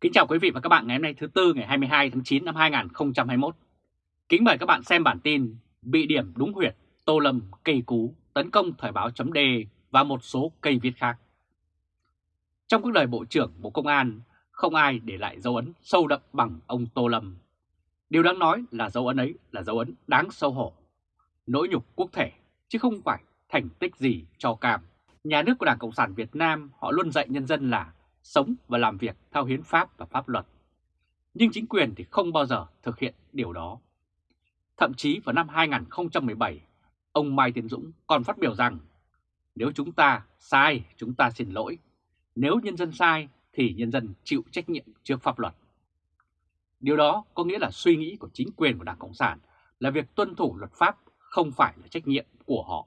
Kính chào quý vị và các bạn ngày hôm nay thứ Tư ngày 22 tháng 9 năm 2021. Kính mời các bạn xem bản tin Bị điểm đúng huyệt, Tô Lâm cây cú tấn công thời báo chấm đề và một số cây viết khác. Trong cuộc đời Bộ trưởng Bộ Công an, không ai để lại dấu ấn sâu đậm bằng ông Tô Lâm. Điều đáng nói là dấu ấn ấy là dấu ấn đáng sâu hổ, nỗi nhục quốc thể, chứ không phải thành tích gì cho cam. Nhà nước của Đảng Cộng sản Việt Nam họ luôn dạy nhân dân là sống và làm việc theo hiến pháp và pháp luật. Nhưng chính quyền thì không bao giờ thực hiện điều đó. Thậm chí vào năm 2017, ông Mai Tiến Dũng còn phát biểu rằng nếu chúng ta sai, chúng ta xin lỗi. Nếu nhân dân sai thì nhân dân chịu trách nhiệm trước pháp luật. Điều đó có nghĩa là suy nghĩ của chính quyền của Đảng Cộng sản là việc tuân thủ luật pháp không phải là trách nhiệm của họ.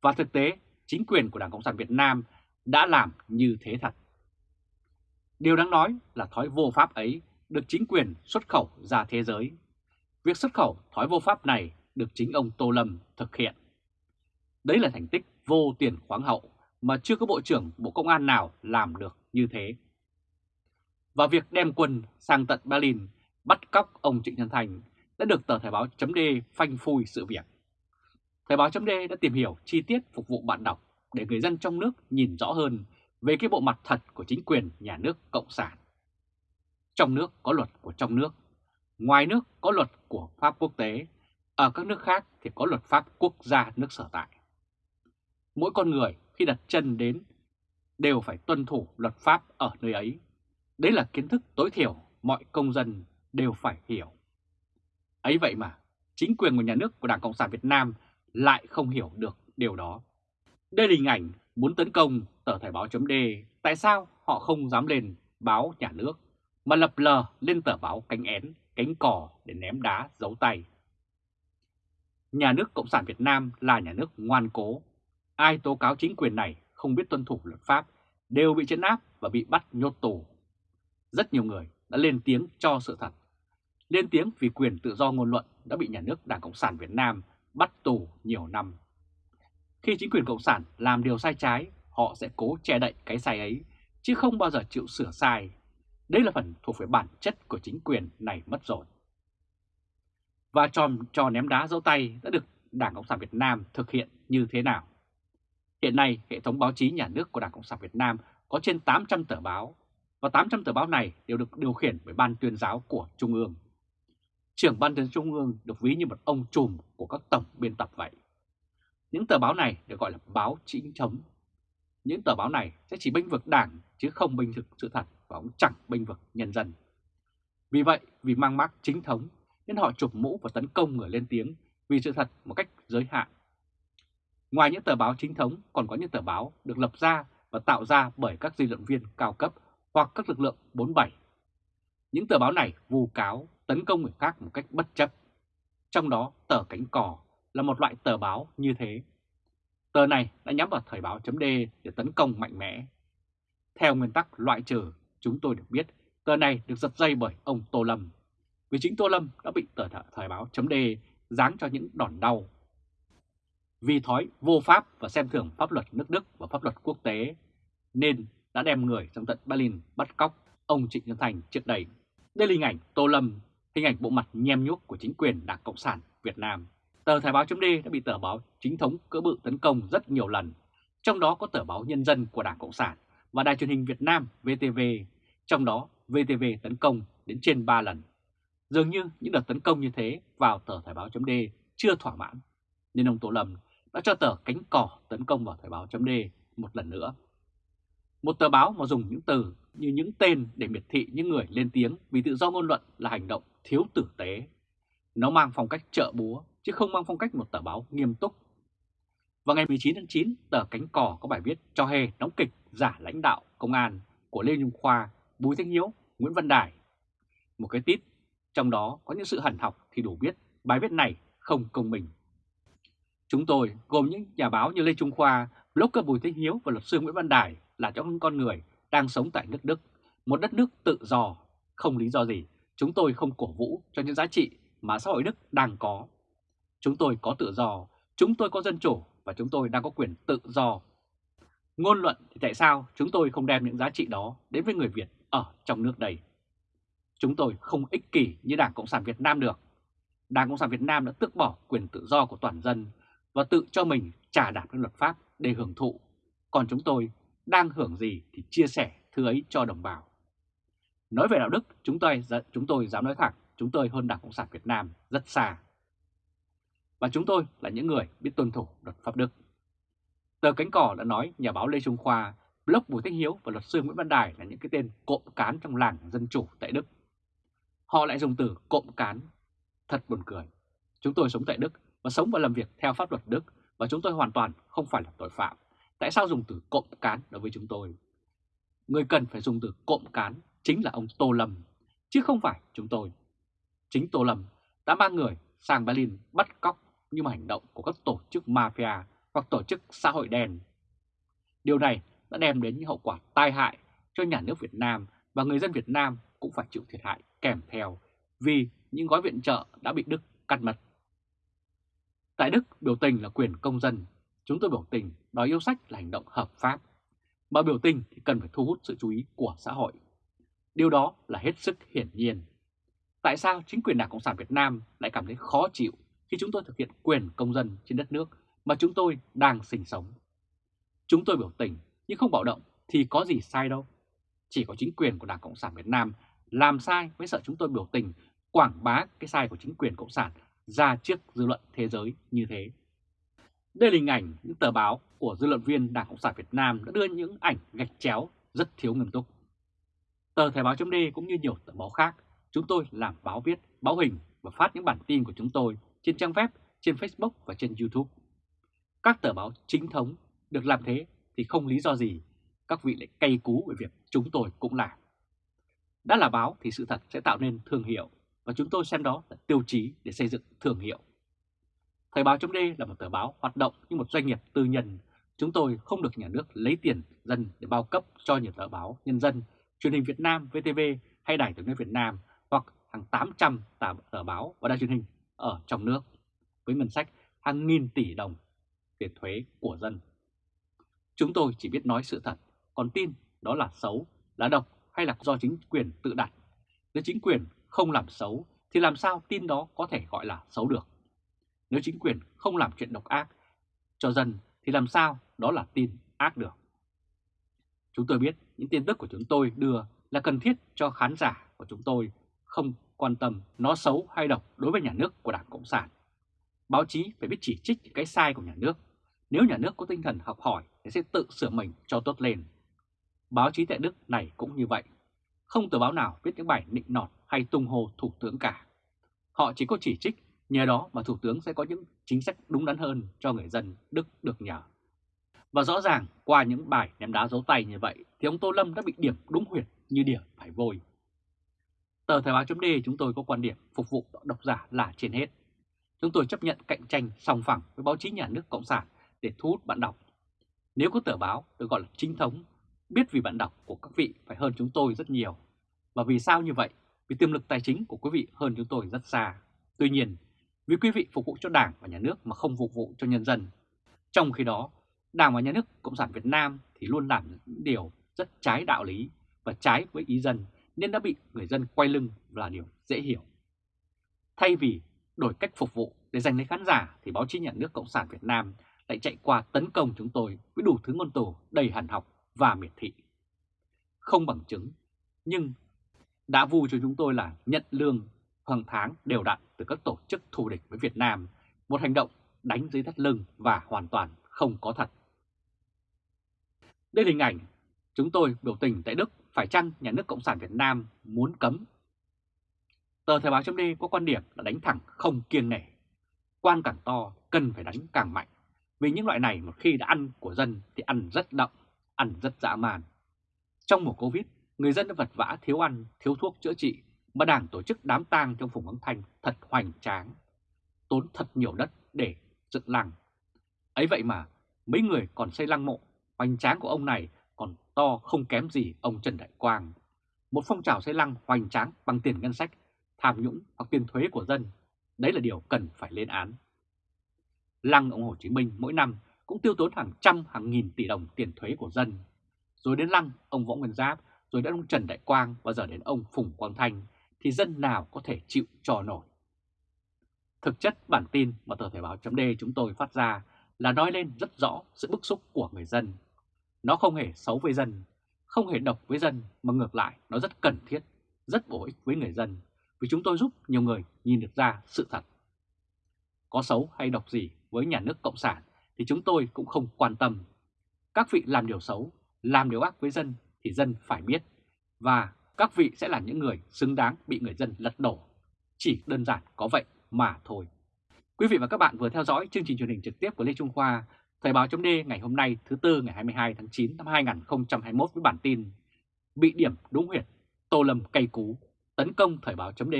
Và thực tế, chính quyền của Đảng Cộng sản Việt Nam đã làm như thế thật. Điều đáng nói là thói vô pháp ấy được chính quyền xuất khẩu ra thế giới. Việc xuất khẩu thói vô pháp này được chính ông Tô Lâm thực hiện. Đấy là thành tích vô tiền khoáng hậu mà chưa có Bộ trưởng Bộ Công an nào làm được như thế. Và việc đem quân sang tận Berlin bắt cóc ông Trịnh Nhân Thành đã được tờ Thời báo chấm phanh phui sự việc. Thời báo chấm đã tìm hiểu chi tiết phục vụ bạn đọc để người dân trong nước nhìn rõ hơn về cái bộ mặt thật của chính quyền nhà nước Cộng sản. Trong nước có luật của trong nước, ngoài nước có luật của pháp quốc tế, ở các nước khác thì có luật pháp quốc gia nước sở tại. Mỗi con người khi đặt chân đến đều phải tuân thủ luật pháp ở nơi ấy. Đấy là kiến thức tối thiểu mọi công dân đều phải hiểu. Ấy vậy mà, chính quyền của nhà nước của Đảng Cộng sản Việt Nam lại không hiểu được điều đó. Đây là hình ảnh muốn tấn công tờ Thời báo chấm tại sao họ không dám lên báo nhà nước mà lập lờ lên tờ báo cánh én, cánh cò để ném đá giấu tay. Nhà nước Cộng sản Việt Nam là nhà nước ngoan cố. Ai tố cáo chính quyền này không biết tuân thủ luật pháp đều bị chấn áp và bị bắt nhốt tù. Rất nhiều người đã lên tiếng cho sự thật. Lên tiếng vì quyền tự do ngôn luận đã bị nhà nước Đảng Cộng sản Việt Nam bắt tù nhiều năm. Khi chính quyền Cộng sản làm điều sai trái, họ sẽ cố che đậy cái sai ấy, chứ không bao giờ chịu sửa sai. Đây là phần thuộc về bản chất của chính quyền này mất rồi. Và tròn trò ném đá dấu tay đã được Đảng Cộng sản Việt Nam thực hiện như thế nào? Hiện nay, hệ thống báo chí nhà nước của Đảng Cộng sản Việt Nam có trên 800 tờ báo, và 800 tờ báo này đều được điều khiển bởi Ban tuyên giáo của Trung ương. Trưởng Ban tuyên Trung ương được ví như một ông trùm của các tổng biên tập vậy. Những tờ báo này được gọi là báo chính thống. Những tờ báo này sẽ chỉ bênh vực đảng chứ không bênh vực sự thật và cũng chẳng bênh vực nhân dân. Vì vậy, vì mang mác chính thống nên họ chụp mũ và tấn công người lên tiếng vì sự thật một cách giới hạn. Ngoài những tờ báo chính thống còn có những tờ báo được lập ra và tạo ra bởi các dư luận viên cao cấp hoặc các lực lượng 47. Những tờ báo này vu cáo tấn công người khác một cách bất chấp. Trong đó tờ cánh cò là một loại tờ báo như thế. Tờ này đã nhắm vào thời báo chấm để tấn công mạnh mẽ. Theo nguyên tắc loại trừ, chúng tôi được biết tờ này được giật dây bởi ông Tô Lâm. Vì chính Tô Lâm đã bị tờ thời báo chấm giáng cho những đòn đau. Vì thói vô pháp và xem thường pháp luật nước Đức và pháp luật quốc tế, nên đã đem người trong tận Berlin bắt cóc ông Trịnh Nhân Thành trước đây. Đây là hình ảnh Tô Lâm, hình ảnh bộ mặt nhem nhuốc của chính quyền Đảng Cộng sản Việt Nam. Tờ Thời báo chấm đã bị tờ báo chính thống cỡ bự tấn công rất nhiều lần, trong đó có tờ báo Nhân dân của Đảng Cộng sản và Đài truyền hình Việt Nam VTV, trong đó VTV tấn công đến trên 3 lần. Dường như những đợt tấn công như thế vào tờ Thời báo chấm chưa thỏa mãn, nên ông Tô Lâm đã cho tờ cánh cỏ tấn công vào Thời báo chấm một lần nữa. Một tờ báo mà dùng những từ như những tên để miệt thị những người lên tiếng vì tự do ngôn luận là hành động thiếu tử tế. Nó mang phong cách trợ búa chứ không mang phong cách một tờ báo nghiêm túc. Vào ngày 19 tháng 9, tờ Cánh Cò có bài viết cho hề đóng kịch giả lãnh đạo công an của Lê Nhung Khoa, Bùi Thanh Hiếu, Nguyễn Văn Đài. Một cái tít, trong đó có những sự hẳn học thì đủ biết bài viết này không công bình. Chúng tôi gồm những nhà báo như Lê Trung Khoa, blogger Bùi Thanh Hiếu và luật sư Nguyễn Văn Đài là những con người đang sống tại nước Đức, một đất nước tự do, không lý do gì chúng tôi không cổ vũ cho những giá trị mà xã hội Đức đang có. Chúng tôi có tự do, chúng tôi có dân chủ và chúng tôi đang có quyền tự do. Ngôn luận thì tại sao chúng tôi không đem những giá trị đó đến với người Việt ở trong nước đây. Chúng tôi không ích kỷ như Đảng Cộng sản Việt Nam được. Đảng Cộng sản Việt Nam đã tước bỏ quyền tự do của toàn dân và tự cho mình trả đạp lên luật pháp để hưởng thụ. Còn chúng tôi đang hưởng gì thì chia sẻ thứ ấy cho đồng bào. Nói về đạo đức, chúng tôi, chúng tôi dám nói thẳng, chúng tôi hơn Đảng Cộng sản Việt Nam rất xa. Và chúng tôi là những người biết tuân thủ luật pháp đức. Tờ Cánh Cỏ đã nói nhà báo Lê Trung Khoa, blog Bùi Thích Hiếu và luật sư Nguyễn Văn Đài là những cái tên cộm cán trong làng dân chủ tại Đức. Họ lại dùng từ cộm cán. Thật buồn cười. Chúng tôi sống tại Đức và sống và làm việc theo pháp luật Đức và chúng tôi hoàn toàn không phải là tội phạm. Tại sao dùng từ cộm cán đối với chúng tôi? Người cần phải dùng từ cộm cán chính là ông Tô Lâm, chứ không phải chúng tôi. Chính Tô Lâm đã mang người sang Berlin bắt cóc như một hành động của các tổ chức mafia hoặc tổ chức xã hội đen. Điều này đã đem đến những hậu quả tai hại cho nhà nước Việt Nam và người dân Việt Nam cũng phải chịu thiệt hại kèm theo vì những gói viện trợ đã bị Đức cắt mất. Tại Đức, biểu tình là quyền công dân. Chúng tôi biểu tình đòi yêu sách là hành động hợp pháp. Mà biểu tình thì cần phải thu hút sự chú ý của xã hội. Điều đó là hết sức hiển nhiên. Tại sao chính quyền Đảng Cộng sản Việt Nam lại cảm thấy khó chịu khi chúng tôi thực hiện quyền công dân trên đất nước mà chúng tôi đang sinh sống? Chúng tôi biểu tình nhưng không bạo động thì có gì sai đâu. Chỉ có chính quyền của Đảng Cộng sản Việt Nam làm sai mới sợ chúng tôi biểu tình quảng bá cái sai của chính quyền Cộng sản ra trước dư luận thế giới như thế. Đây là hình ảnh những tờ báo của dư luận viên Đảng Cộng sản Việt Nam đã đưa những ảnh gạch chéo rất thiếu nghiêm túc. Tờ Thời báo chấm cũng như nhiều tờ báo khác, chúng tôi làm báo viết, báo hình và phát những bản tin của chúng tôi trên trang web, trên Facebook và trên YouTube. Các tờ báo chính thống được làm thế thì không lý do gì các vị lại cay cú về việc chúng tôi cũng làm. Đã là báo thì sự thật sẽ tạo nên thương hiệu và chúng tôi xem đó là tiêu chí để xây dựng thương hiệu. Thời báo chấm là một tờ báo hoạt động như một doanh nghiệp tư nhân. Chúng tôi không được nhà nước lấy tiền dân để bao cấp cho nhiều tờ báo nhân dân, truyền hình Việt Nam, VTV hay Đài tiếng nói Việt Nam hoặc hàng 800 tờ báo và đài truyền hình ở trong nước với ngân sách hàng nghìn tỷ đồng tiền thuế của dân. Chúng tôi chỉ biết nói sự thật, còn tin đó là xấu, là độc hay là do chính quyền tự đặt. Nếu chính quyền không làm xấu thì làm sao tin đó có thể gọi là xấu được. Nếu chính quyền không làm chuyện độc ác cho dân thì làm sao đó là tin ác được. Chúng tôi biết những tin tức của chúng tôi đưa là cần thiết cho khán giả của chúng tôi không quan tâm nó xấu hay độc đối với nhà nước của Đảng Cộng sản. Báo chí phải biết chỉ trích cái sai của nhà nước. Nếu nhà nước có tinh thần học hỏi thì sẽ tự sửa mình cho tốt lên. Báo chí tại Đức này cũng như vậy. Không tờ báo nào viết những bài nịnh nọt hay tung hô Thủ tướng cả. Họ chỉ có chỉ trích, nhờ đó mà Thủ tướng sẽ có những chính sách đúng đắn hơn cho người dân Đức được nhờ. Và rõ ràng qua những bài ném đá dấu tay như vậy thì ông Tô Lâm đã bị điểm đúng huyệt như điểm phải vôi. Tờ Thời báo chấm chúng tôi có quan điểm phục vụ độc giả là trên hết. Chúng tôi chấp nhận cạnh tranh song phẳng với báo chí nhà nước Cộng sản để thu hút bạn đọc. Nếu có tờ báo được gọi là chính thống, biết vì bạn đọc của các vị phải hơn chúng tôi rất nhiều. Và vì sao như vậy? Vì tiềm lực tài chính của quý vị hơn chúng tôi rất xa. Tuy nhiên, vì quý vị phục vụ cho Đảng và Nhà nước mà không phục vụ cho nhân dân. Trong khi đó, Đảng và Nhà nước Cộng sản Việt Nam thì luôn làm những điều rất trái đạo lý và trái với ý dân nên đã bị người dân quay lưng là điều dễ hiểu. Thay vì đổi cách phục vụ để giành lấy khán giả thì báo chí nhà nước Cộng sản Việt Nam lại chạy qua tấn công chúng tôi với đủ thứ ngôn từ đầy hàn học và miệt thị. Không bằng chứng, nhưng đã vu cho chúng tôi là nhận lương hàng tháng đều đặn từ các tổ chức thù địch với Việt Nam, một hành động đánh dưới thắt lưng và hoàn toàn không có thật. Đây là hình ảnh chúng tôi biểu tình tại Đức phải chăng nhà nước Cộng sản Việt Nam muốn cấm. Tờ Thời báo chấm có quan điểm là đánh thẳng không kiêng nể. Quan càng to cần phải đánh càng mạnh. Vì những loại này một khi đã ăn của dân thì ăn rất đậm, ăn rất dã man. Trong mùa Covid, người dân đã vật vã thiếu ăn, thiếu thuốc chữa trị mà đảng tổ chức đám tang trong Phùng Ấn Thanh thật hoành tráng. Tốn thật nhiều đất để dựng lăng. Ấy vậy mà mấy người còn xây lăng mộ, hoành tráng của ông này to không kém gì ông Trần Đại Quang. Một phong trào xây lăng hoành tráng bằng tiền ngân sách, tham nhũng hoặc tiền thuế của dân. Đấy là điều cần phải lên án. Lăng ông Hồ Chí Minh mỗi năm cũng tiêu tốn hàng trăm hàng nghìn tỷ đồng tiền thuế của dân. Rồi đến lăng ông Võ Nguyên Giáp rồi đến ông Trần Đại Quang và giờ đến ông Phùng Quang Thanh thì dân nào có thể chịu cho nổi. Thực chất bản tin mà tờ thể báo chấm chúng tôi phát ra là nói lên rất rõ sự bức xúc của người dân. Nó không hề xấu với dân, không hề độc với dân mà ngược lại nó rất cần thiết, rất bổ ích với người dân vì chúng tôi giúp nhiều người nhìn được ra sự thật. Có xấu hay độc gì với nhà nước Cộng sản thì chúng tôi cũng không quan tâm. Các vị làm điều xấu, làm điều ác với dân thì dân phải biết và các vị sẽ là những người xứng đáng bị người dân lật đổ. Chỉ đơn giản có vậy mà thôi. Quý vị và các bạn vừa theo dõi chương trình truyền hình trực tiếp của Lê Trung Khoa, Thời báo chấm ngày hôm nay thứ Tư ngày 22 tháng 9 năm 2021 với bản tin Bị điểm đúng huyệt, Tô Lâm cây cú, tấn công Thời báo chấm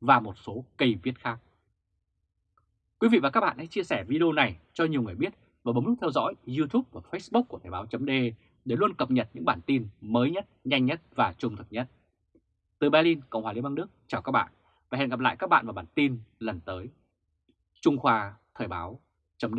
và một số cây viết khác. Quý vị và các bạn hãy chia sẻ video này cho nhiều người biết và bấm nút theo dõi YouTube và Facebook của Thời báo chấm để luôn cập nhật những bản tin mới nhất, nhanh nhất và trung thực nhất. Từ Berlin, Cộng hòa Liên bang Đức, chào các bạn và hẹn gặp lại các bạn vào bản tin lần tới. Trung Khoa Thời báo chấm